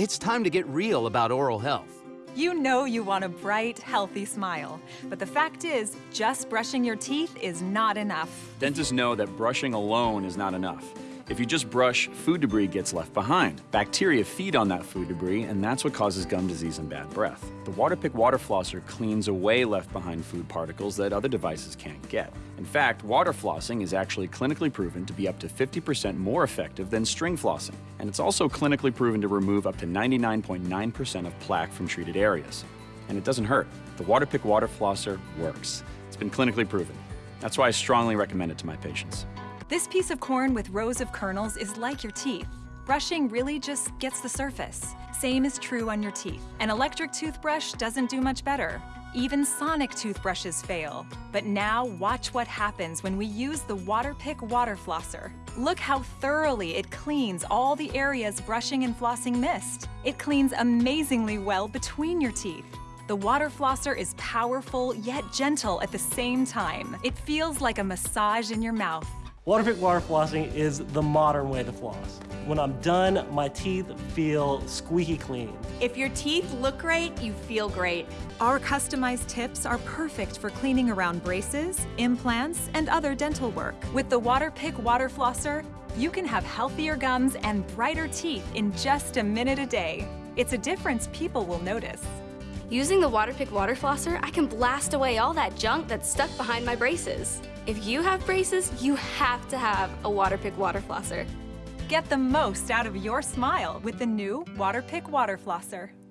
It's time to get real about oral health. You know you want a bright, healthy smile. But the fact is, just brushing your teeth is not enough. Dentists know that brushing alone is not enough. If you just brush, food debris gets left behind. Bacteria feed on that food debris, and that's what causes gum disease and bad breath. The Waterpik Water Flosser cleans away left behind food particles that other devices can't get. In fact, water flossing is actually clinically proven to be up to 50% more effective than string flossing. And it's also clinically proven to remove up to 99.9% of plaque from treated areas. And it doesn't hurt. The Waterpik Water Flosser works. It's been clinically proven. That's why I strongly recommend it to my patients. This piece of corn with rows of kernels is like your teeth. Brushing really just gets the surface. Same is true on your teeth. An electric toothbrush doesn't do much better. Even sonic toothbrushes fail. But now watch what happens when we use the Waterpik Water Flosser. Look how thoroughly it cleans all the areas brushing and flossing missed. It cleans amazingly well between your teeth. The water flosser is powerful yet gentle at the same time. It feels like a massage in your mouth. Waterpik water flossing is the modern way to floss. When I'm done, my teeth feel squeaky clean. If your teeth look great, you feel great. Our customized tips are perfect for cleaning around braces, implants, and other dental work. With the Waterpik Water Flosser, you can have healthier gums and brighter teeth in just a minute a day. It's a difference people will notice. Using the Waterpik Water Flosser, I can blast away all that junk that's stuck behind my braces. If you have braces, you have to have a Waterpik Water Flosser. Get the most out of your smile with the new Waterpik Water Flosser.